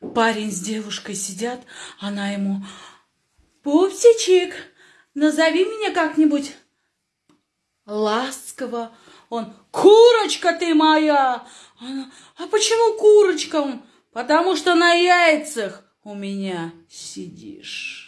Парень с девушкой сидят, она ему, пупсичек, назови меня как-нибудь ласково. Он, курочка ты моя! Она, а почему курочка? Он, потому что на яйцах у меня сидишь.